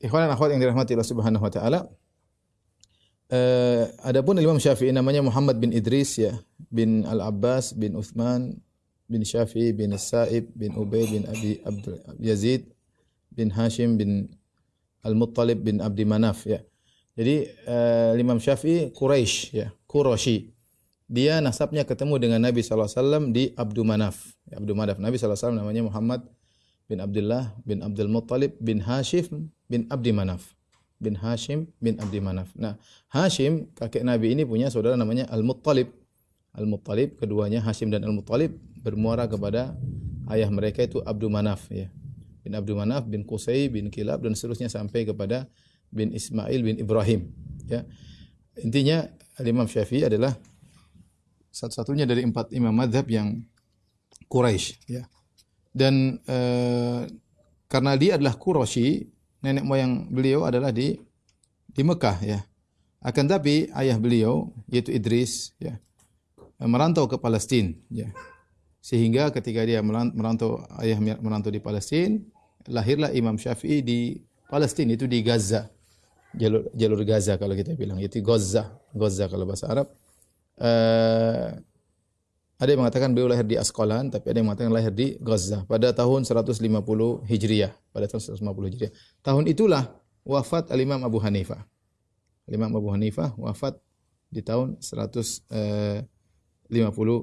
ikhwan dan akhwat yang dirahmati Allah Subhanahu wa taala, eh, adapun Imam Syafi'i namanya Muhammad bin Idris ya, bin Al-Abbas bin Uthman bin Syafi'i bin Sa'ib bin Ubay bin Abi Abdul Yazid bin Hashim bin Al-Muttalib bin Abdi Manaf ya. Jadi uh, Imam Syafi'i Quraisy ya, Quraisy. Dia nasabnya ketemu dengan Nabi SAW di Abdu Manaf. Ya, Abdu Manaf. Nabi SAW namanya Muhammad bin Abdullah bin Abdul Muttalib bin Hashim bin Abdi Manaf. Bin Hashim bin Abdi Manaf. Nah, Hashim kakek Nabi ini punya saudara namanya Al-Muttalib. Al-Muttalib, keduanya Hashim dan Al-Muttalib bermuara kepada ayah mereka itu Abdu Manaf ya. Bin Abdu Manaf bin Qusay bin Kilab dan seterusnya sampai kepada bin Ismail bin Ibrahim ya. Intinya Imam Syafi'i adalah satu-satunya dari empat imam madhab yang Quraisy ya. Dan eh, karena dia adalah Quraisy, nenek moyang beliau adalah di di Mekah ya. Akan tapi ayah beliau yaitu Idris ya merantau ke Palestina ya. Sehingga ketika dia merantau ayah merantau di Palestina, lahirlah Imam Syafi'i di Palestina itu di Gaza. Jalur, jalur Gaza kalau kita bilang, itu Gaza, Gaza kalau bahasa Arab. Uh, ada yang mengatakan beliau lahir di Askolan, tapi ada yang mengatakan lahir di Gaza pada tahun 150 Hijriah. Pada tahun 150 Hijriah. Tahun itulah wafat Al-Imam Abu Hanifah. Al-Imam Abu Hanifah wafat di tahun 150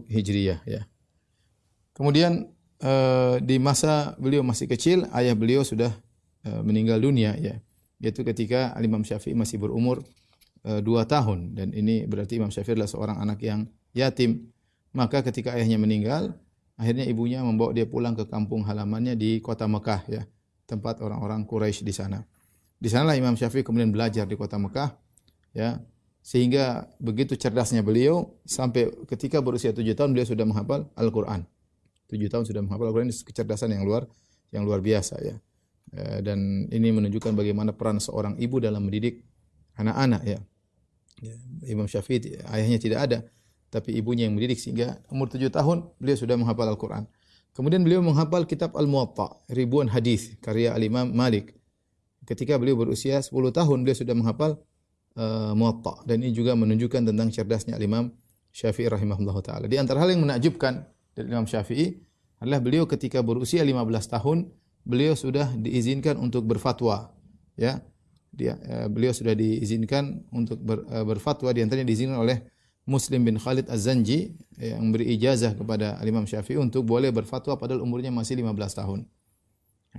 Hijriah. Ya. Kemudian uh, di masa beliau masih kecil, ayah beliau sudah uh, meninggal dunia. ya Yaitu ketika Al-Imam Syafi'i masih berumur dua tahun. Dan ini berarti Imam Syafi'i adalah seorang anak yang yatim. Maka ketika ayahnya meninggal, akhirnya ibunya membawa dia pulang ke kampung halamannya di kota Mekah ya, tempat orang-orang Quraisy di sana. Di sanalah Imam Syafi'i kemudian belajar di kota Mekah ya, sehingga begitu cerdasnya beliau sampai ketika berusia tujuh tahun beliau sudah menghafal Al-Qur'an. Tujuh tahun sudah menghafal Al-Qur'an kecerdasan yang luar yang luar biasa ya. E, dan ini menunjukkan bagaimana peran seorang ibu dalam mendidik anak-anak ya. ya. Imam Syafi'i ayahnya tidak ada tapi ibunya yang mendidik sehingga umur tujuh tahun beliau sudah menghafal Al-Quran. Kemudian beliau menghafal kitab Al-Muwatta, ribuan hadis karya Al-Imam Malik. Ketika beliau berusia 10 tahun beliau sudah menghafal uh, Muwatta dan ini juga menunjukkan tentang cerdasnya Al-Imam Syafi'i rahimahullah taala. Di antara hal yang menakjubkan dari Imam Syafi'i adalah beliau ketika berusia 15 tahun beliau sudah diizinkan untuk berfatwa ya. Dia uh, beliau sudah diizinkan untuk ber, uh, berfatwa di antaranya diizinkan oleh Muslim bin Khalid Az-Zanji yang beri ijazah kepada Imam Syafi'i untuk boleh berfatwa padahal umurnya masih 15 tahun.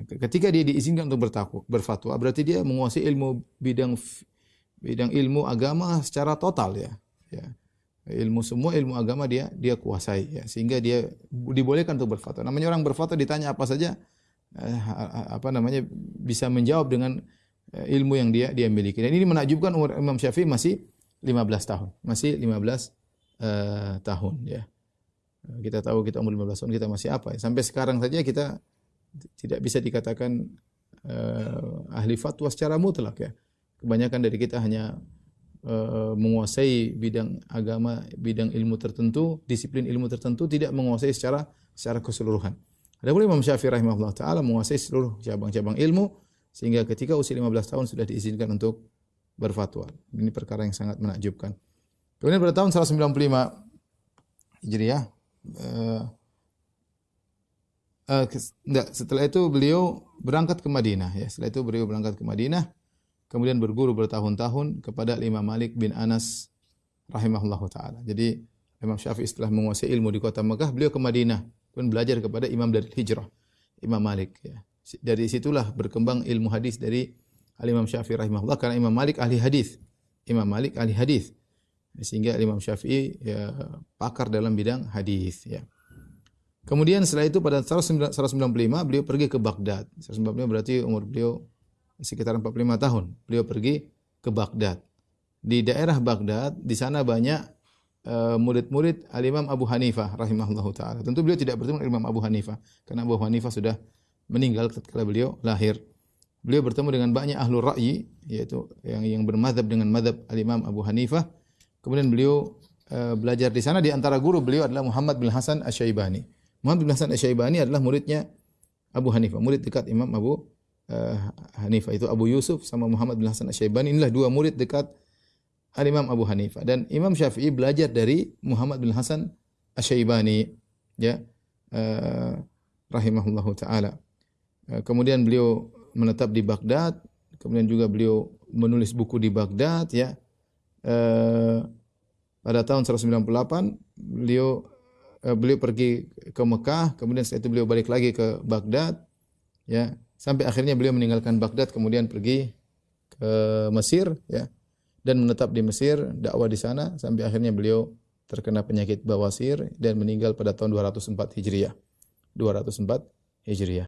Ketika dia diizinkan untuk bertakwa, berfatwa, berarti dia menguasai ilmu bidang bidang ilmu agama secara total ya. ya. Ilmu semua ilmu agama dia dia kuasai ya sehingga dia dibolehkan untuk berfatwa. Namanya orang berfatwa ditanya apa saja eh, apa namanya bisa menjawab dengan eh, ilmu yang dia dia miliki. Dan ini menakjubkan umur Imam Syafi'i masih 15 tahun. Masih 15 uh, eh, tahun ya. Kita tahu kita umur 15 tahun kita masih apa ya. Sampai sekarang saja kita tidak bisa dikatakan uh, ahli fatwa secara mutlak ya. Kebanyakan dari kita hanya uh, menguasai bidang agama, bidang ilmu tertentu, disiplin ilmu tertentu tidak menguasai secara secara keseluruhan. Adapun Imam Syafi'i rahimahullah taala menguasai seluruh cabang-cabang ilmu sehingga ketika usia 15 tahun sudah diizinkan untuk berfatwa. Ini perkara yang sangat menakjubkan. Kemudian pada tahun 195 Hijriah uh, uh, setelah itu beliau berangkat ke Madinah ya. Setelah itu beliau berangkat ke Madinah kemudian berguru bertahun-tahun kepada Imam Malik bin Anas rahimahullahu taala. Jadi Imam Syafi'i setelah menguasai ilmu di kota Mekah, beliau ke Madinah pun belajar kepada Imam dari Hijrah, Imam Malik ya. Dari situlah berkembang ilmu hadis dari Al-Imam Syafi'i rahimahullah karena Imam Malik ahli hadis. Imam Malik ahli hadis. Sehingga Imam Syafi'i ya, pakar dalam bidang hadis ya. Kemudian setelah itu pada 195 beliau pergi ke Baghdad. 195 berarti umur beliau sekitar 45 tahun. Beliau pergi ke Baghdad. Di daerah Baghdad di sana banyak eh, murid-murid uh, Al-Imam Abu Hanifah rahimahullahu taala. Tentu beliau tidak bertemu Imam Abu Hanifah karena Abu Hanifah sudah meninggal ketika beliau lahir beliau bertemu dengan banyak ahlu ra'yi yaitu yang yang bermadhab dengan madhab al-Imam Abu Hanifah. Kemudian beliau uh, belajar di sana di antara guru beliau adalah Muhammad bin Hasan Asy-Syaibani. Muhammad bin Hasan Asy-Syaibani adalah muridnya Abu Hanifah, murid dekat Imam Abu uh, Hanifah itu Abu Yusuf sama Muhammad bin Hasan Asy-Syaibani inilah dua murid dekat Al Imam Abu Hanifah dan Imam Syafi'i belajar dari Muhammad bin Hasan Asy-Syaibani ya uh, rahimahullahu taala. Kemudian beliau menetap di Baghdad, kemudian juga beliau menulis buku di Baghdad ya. Uh, pada tahun 198 beliau uh, beliau pergi ke Mekah, kemudian setelah itu beliau balik lagi ke Baghdad ya. Sampai akhirnya beliau meninggalkan Baghdad kemudian pergi ke Mesir ya dan menetap di Mesir dakwah di sana sampai akhirnya beliau terkena penyakit bawasir dan meninggal pada tahun 204 Hijriah. 204 Hijriah